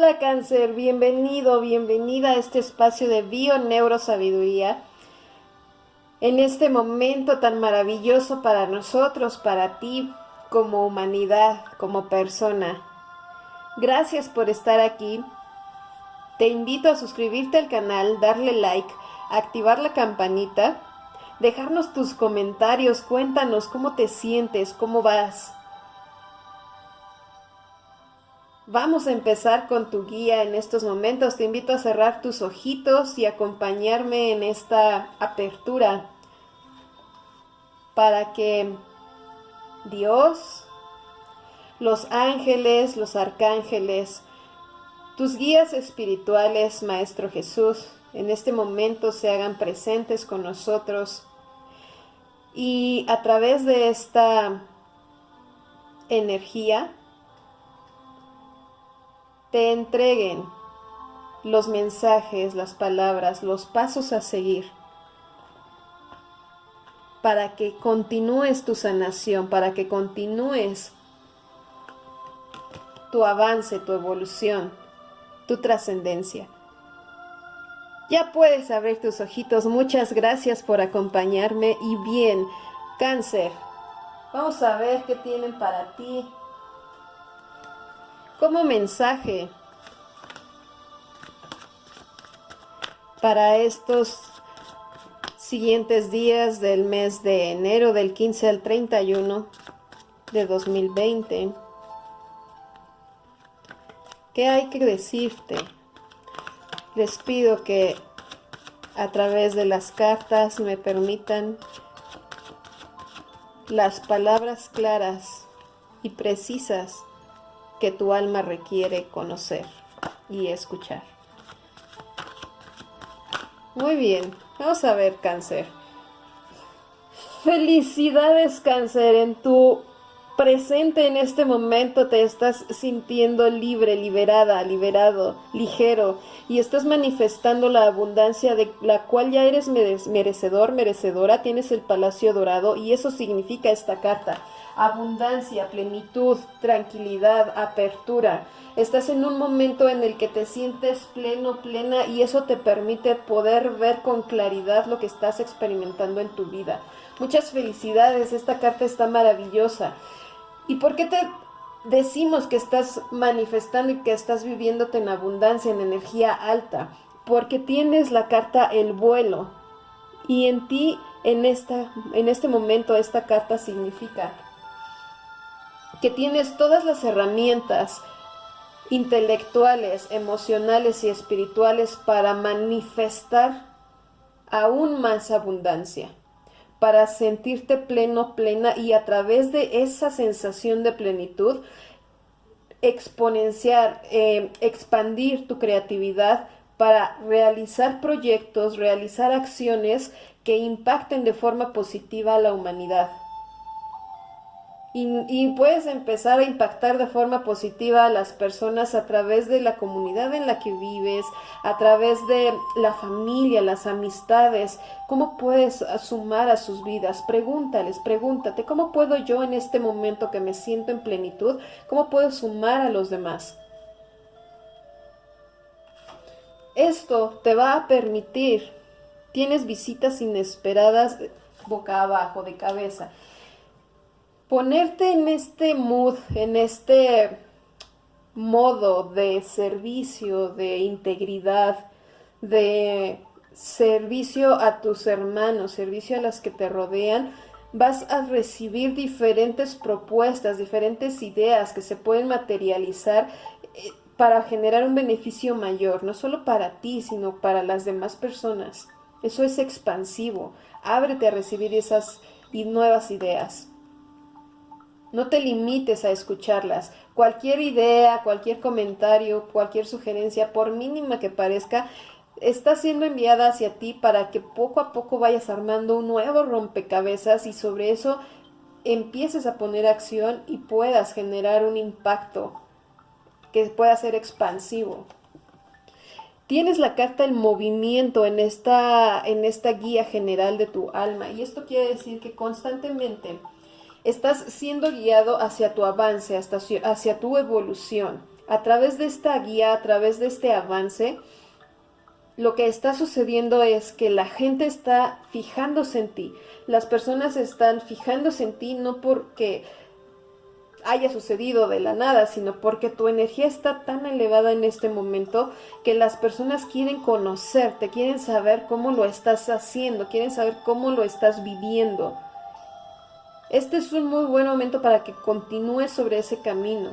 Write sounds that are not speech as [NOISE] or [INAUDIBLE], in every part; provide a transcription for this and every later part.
Hola cáncer, bienvenido, bienvenida a este espacio de bio neurosabiduría. En este momento tan maravilloso para nosotros, para ti, como humanidad, como persona. Gracias por estar aquí. Te invito a suscribirte al canal, darle like, activar la campanita, dejarnos tus comentarios, cuéntanos cómo te sientes, cómo vas. Vamos a empezar con tu guía en estos momentos. Te invito a cerrar tus ojitos y acompañarme en esta apertura para que Dios, los ángeles, los arcángeles, tus guías espirituales, Maestro Jesús, en este momento se hagan presentes con nosotros y a través de esta energía te entreguen los mensajes, las palabras, los pasos a seguir para que continúes tu sanación, para que continúes tu avance, tu evolución, tu trascendencia. Ya puedes abrir tus ojitos. Muchas gracias por acompañarme. Y bien, cáncer, vamos a ver qué tienen para ti como mensaje para estos siguientes días del mes de enero del 15 al 31 de 2020. ¿Qué hay que decirte? Les pido que a través de las cartas me permitan las palabras claras y precisas que tu alma requiere conocer y escuchar. Muy bien, vamos a ver cáncer. Felicidades cáncer, en tu presente en este momento te estás sintiendo libre, liberada, liberado, ligero y estás manifestando la abundancia de la cual ya eres merecedor, merecedora, tienes el palacio dorado y eso significa esta carta abundancia, plenitud, tranquilidad, apertura. Estás en un momento en el que te sientes pleno, plena y eso te permite poder ver con claridad lo que estás experimentando en tu vida. Muchas felicidades, esta carta está maravillosa. ¿Y por qué te decimos que estás manifestando y que estás viviéndote en abundancia, en energía alta? Porque tienes la carta el vuelo y en ti en, esta, en este momento esta carta significa que tienes todas las herramientas intelectuales, emocionales y espirituales para manifestar aún más abundancia, para sentirte pleno, plena y a través de esa sensación de plenitud, exponenciar, eh, expandir tu creatividad para realizar proyectos, realizar acciones que impacten de forma positiva a la humanidad. Y, puedes empezar a impactar de forma positiva a las personas a través de la comunidad en la que vives, a través de la familia, las amistades. ¿Cómo puedes sumar a sus vidas? Pregúntales, pregúntate, ¿cómo puedo yo en este momento que me siento en plenitud, cómo puedo sumar a los demás? Esto te va a permitir, tienes visitas inesperadas boca abajo, de cabeza ponerte en este mood, en este modo de servicio, de integridad, de servicio a tus hermanos, servicio a las que te rodean, vas a recibir diferentes propuestas, diferentes ideas que se pueden materializar eh, para generar un beneficio mayor, no solo para ti, sino para las demás personas. Eso es expansivo. Ábrete a recibir esas nuevas ideas. No te limites a escucharlas. Cualquier idea, cualquier comentario, cualquier sugerencia, por mínima que parezca, está siendo enviada hacia ti para que poco a poco vayas armando un nuevo rompecabezas y sobre eso empieces a poner acción y puedas generar un impacto que pueda ser expansivo. Tienes la carta el movimiento en esta, en esta guía general de tu alma y esto quiere decir que constantemente Estás siendo guiado hacia tu avance, hacia tu evolución. a través de esta guía, a través de este avance, lo que está sucediendo es que la gente está fijándose en ti. Las personas están fijándose en ti no porque haya sucedido de la nada, sino porque tu energía está tan elevada en este momento que las personas quieren conocerte, quieren saber cómo lo estás haciendo, quieren saber cómo lo estás viviendo. Este es un muy buen momento para que continúes sobre ese camino.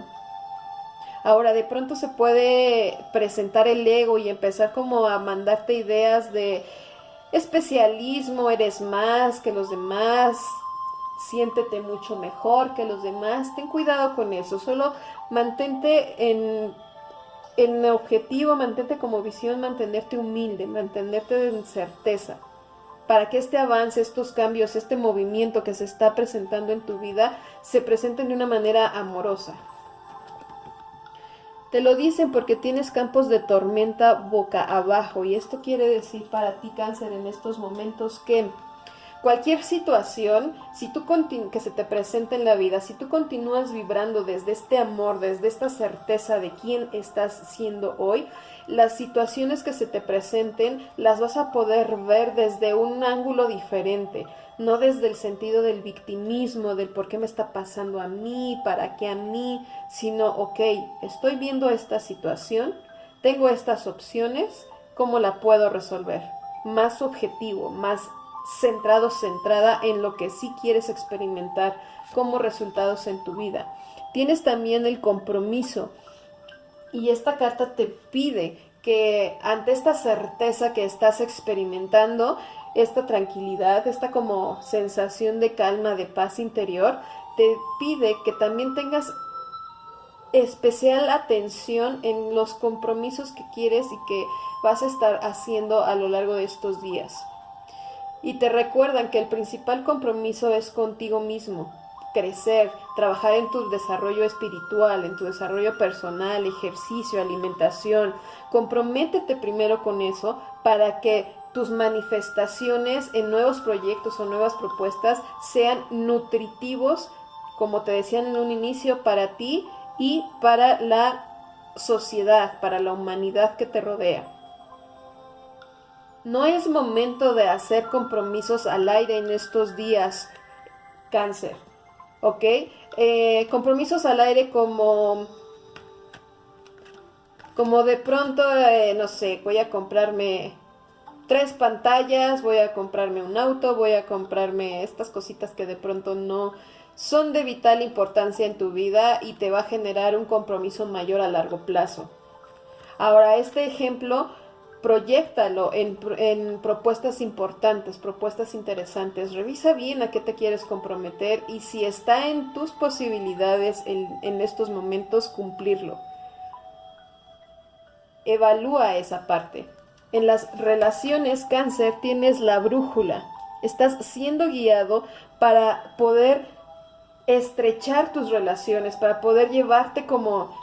Ahora, de pronto se puede presentar el ego y empezar como a mandarte ideas de especialismo, eres más que los demás, siéntete mucho mejor que los demás. Ten cuidado con eso, solo mantente en, en objetivo, mantente como visión, mantenerte humilde, mantenerte en certeza para que este avance, estos cambios, este movimiento que se está presentando en tu vida se presenten de una manera amorosa. Te lo dicen porque tienes campos de tormenta boca abajo y esto quiere decir para ti cáncer en estos momentos que cualquier situación, si tú que se te presenta en la vida, si tú continúas vibrando desde este amor, desde esta certeza de quién estás siendo hoy, las situaciones que se te presenten las vas a poder ver desde un ángulo diferente, no desde el sentido del victimismo, del por qué me está pasando a mí, para qué a mí, sino, ok, estoy viendo esta situación, tengo estas opciones, ¿cómo la puedo resolver? Más objetivo, más centrado, centrada en lo que sí quieres experimentar como resultados en tu vida. Tienes también el compromiso y esta carta te pide que ante esta certeza que estás experimentando, esta tranquilidad, esta como sensación de calma, de paz interior, te pide que también tengas especial atención en los compromisos que quieres y que vas a estar haciendo a lo largo de estos días. Y te recuerdan que el principal compromiso es contigo mismo, crecer, trabajar en tu desarrollo espiritual, en tu desarrollo personal, ejercicio, alimentación. Comprométete primero con eso para que tus manifestaciones en nuevos proyectos o nuevas propuestas sean nutritivos, como te decían en un inicio, para ti y para la sociedad, para la humanidad que te rodea. No es momento de hacer compromisos al aire en estos días, cáncer, ¿ok? Eh, compromisos al aire como, como de pronto, eh, no sé, voy a comprarme tres pantallas, voy a comprarme un auto, voy a comprarme estas cositas que de pronto no son de vital importancia en tu vida y te va a generar un compromiso mayor a largo plazo. Ahora, este ejemplo proyectalo en, en, propuestas importantes, propuestas interesantes. Revisa bien a qué te quieres comprometer y si está en tus posibilidades en, en estos momentos cumplirlo. Evalúa esa parte. En las relaciones cáncer tienes la brújula. Estás siendo guiado para poder estrechar tus relaciones, para poder llevarte como,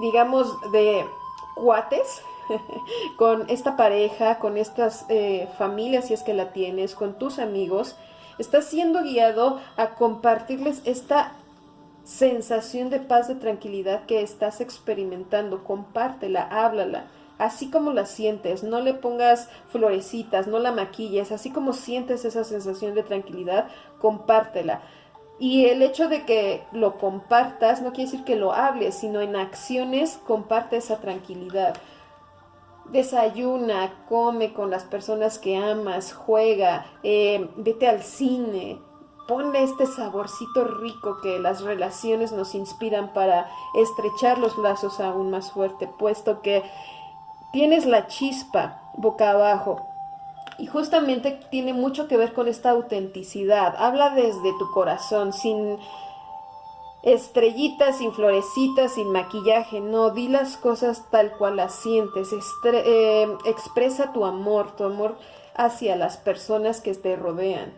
digamos, de cuates, [LAUGHS] con esta pareja, con estas eh, familias, si es que la tienes, con tus amigos, estás siendo guiado a compartirles esta sensación de paz, de tranquilidad que estás experimentando. Compártela, háblala. Así como la sientes, no le pongas florecitas, no la maquilles, así como sientes esa sensación de tranquilidad, compártela. Y el hecho de que lo compartas no quiere decir que lo hables, sino en acciones comparte esa tranquilidad desayuna, come con las personas que amas, juega, eh, vete al cine, ponle este saborcito rico que las relaciones nos inspiran para estrechar los lazos aún más fuerte, puesto que tienes la chispa boca abajo. Y justamente tiene mucho que ver con esta autenticidad. Habla desde tu corazón, sin estrellitas, sin florecitas, sin maquillaje, no, di las cosas tal cual las sientes, eh, expresa tu amor, tu amor hacia las personas que te rodean.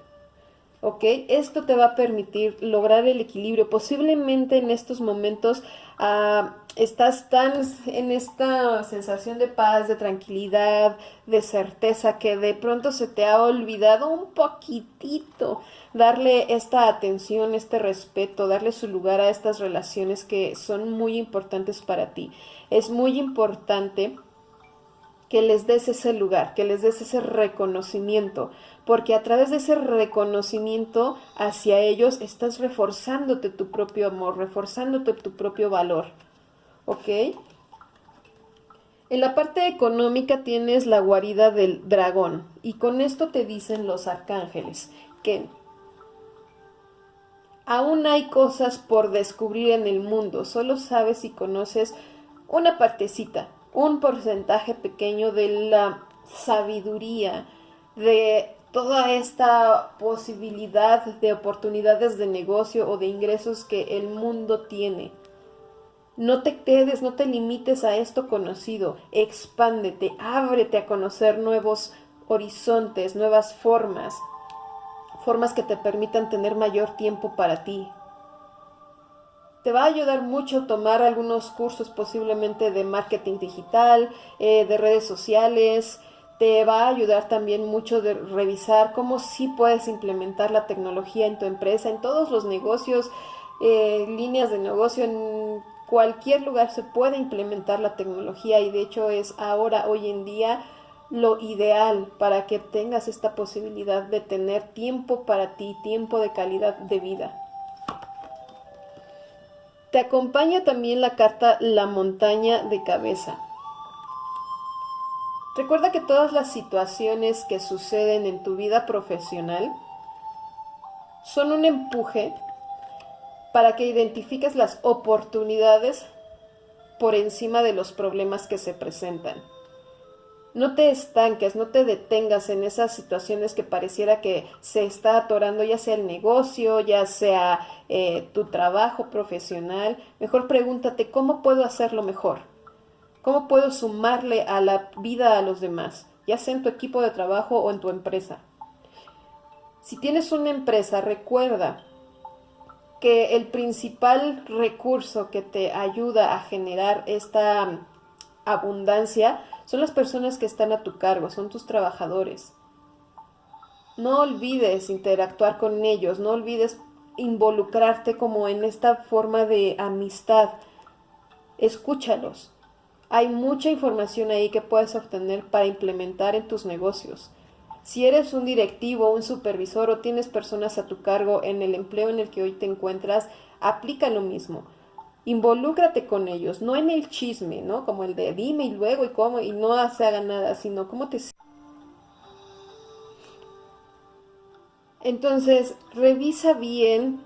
¿ok? Esto te va a permitir lograr el equilibrio. Posiblemente en estos momentos ah, estás tan en esta sensación de paz, de tranquilidad, de certeza, que de pronto se te ha olvidado un poquitito darle esta atención, este respeto, darle su lugar a estas relaciones que son muy importantes para ti. Es muy importante que les des ese lugar, que les des ese reconocimiento, porque a través de ese reconocimiento hacia ellos estás reforzándote tu propio amor, reforzándote tu propio valor. ¿Ok? En la parte económica tienes la guarida del dragón y con esto te dicen los arcángeles que aún hay cosas por descubrir en el mundo, solo sabes y conoces una partecita, un porcentaje pequeño de la sabiduría, de toda esta posibilidad de oportunidades de negocio o de ingresos que el mundo tiene. No te quedes, no te limites a esto conocido, expándete, ábrete a conocer nuevos horizontes, nuevas formas, formas que te permitan tener mayor tiempo para ti. Te va a ayudar mucho tomar algunos cursos posiblemente de marketing digital, eh, de redes sociales, te va a ayudar también mucho de revisar cómo sí puedes implementar la tecnología en tu empresa, en todos los negocios, eh, líneas de negocio, en cualquier lugar se puede implementar la tecnología y de hecho es ahora, hoy en día, lo ideal para que tengas esta posibilidad de tener tiempo para ti, tiempo de calidad de vida. Te acompaña también la carta La montaña de cabeza. Recuerda que todas las situaciones que suceden en tu vida profesional son un empuje para que identifiques las oportunidades por encima de los problemas que se presentan. No te estanques, no te detengas en esas situaciones que pareciera que se está atorando, ya sea el negocio, ya sea eh, tu trabajo profesional. Mejor pregúntate, ¿cómo puedo hacerlo mejor? ¿Cómo puedo sumarle a la vida a los demás, ya sea en tu equipo de trabajo o en tu empresa? Si tienes una empresa, recuerda que el principal recurso que te ayuda a generar esta abundancia son las personas que están a tu cargo, son tus trabajadores. No olvides interactuar con ellos, no olvides involucrarte como en esta forma de amistad. Escúchalos, hay mucha información ahí que puedes obtener para implementar en tus negocios. Si eres un directivo, un supervisor o tienes personas a tu cargo en el empleo en el que hoy te encuentras, aplica lo mismo. Involúcrate con ellos, no en el chisme, ¿no? Como el de dime y luego y cómo y no se haga nada, sino cómo te... Entonces, revisa bien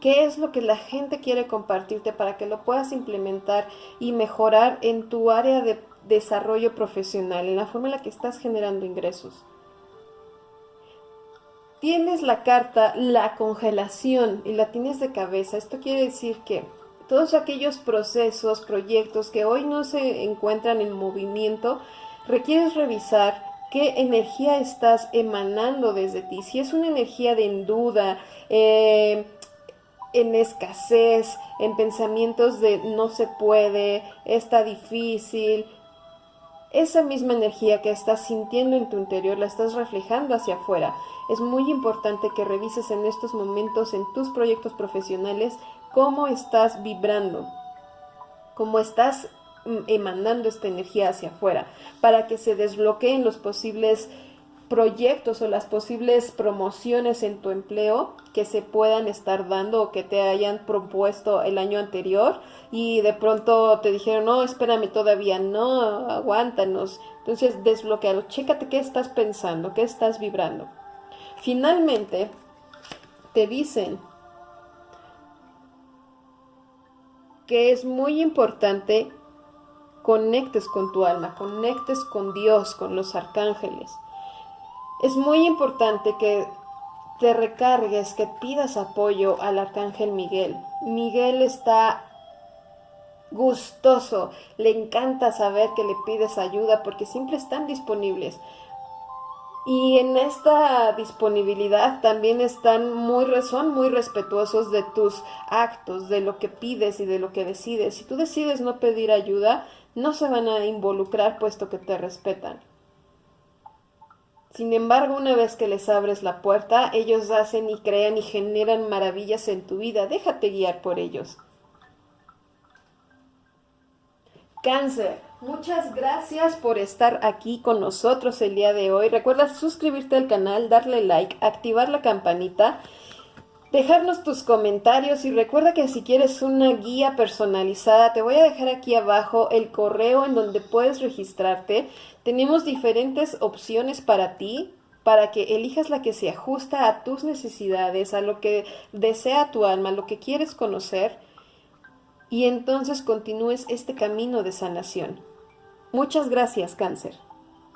qué es lo que la gente quiere compartirte para que lo puedas implementar y mejorar en tu área de desarrollo profesional, en la forma en la que estás generando ingresos. Tienes la carta la congelación y la tienes de cabeza. Esto quiere decir que todos aquellos procesos, proyectos que hoy no se encuentran en movimiento, requieres revisar qué energía estás emanando desde ti. Si es una energía de duda, eh, en escasez, en pensamientos de no se puede, está difícil. Esa misma energía que estás sintiendo en tu interior la estás reflejando hacia afuera. Es muy importante que revises en estos momentos en tus proyectos profesionales cómo estás vibrando, cómo estás mm, emanando esta energía hacia afuera, para que se desbloqueen los posibles proyectos o las posibles promociones en tu empleo que se puedan estar dando o que te hayan propuesto el año anterior y de pronto te dijeron, no, espérame todavía, no, aguántanos. Entonces desbloquealo, chécate qué estás pensando, qué estás vibrando. Finalmente, te dicen que es muy importante conectes con tu alma, conectes con Dios, con los arcángeles es muy importante que te recargues, que pidas apoyo al arcángel Miguel. Miguel está gustoso, le encanta saber que le pides ayuda porque siempre están disponibles. Y en esta disponibilidad también están muy, son muy respetuosos de tus actos, de lo que pides y de lo que decides. Si tú decides no pedir ayuda, no se van a involucrar puesto que te respetan. Sin embargo, una vez que les abres la puerta, ellos hacen y crean y generan maravillas en tu vida. Déjate guiar por ellos. Cáncer, muchas gracias por estar aquí con nosotros el día de hoy. Recuerda suscribirte al canal, darle like, activar la campanita, dejarnos tus comentarios y recuerda que si quieres una guía personalizada, te voy a dejar aquí abajo el correo en donde puedes registrarte. Tenemos diferentes opciones para ti, para que elijas la que se ajusta a tus necesidades, a lo que desea tu alma, a lo que quieres conocer y entonces continúes este camino de sanación. Muchas gracias, cáncer.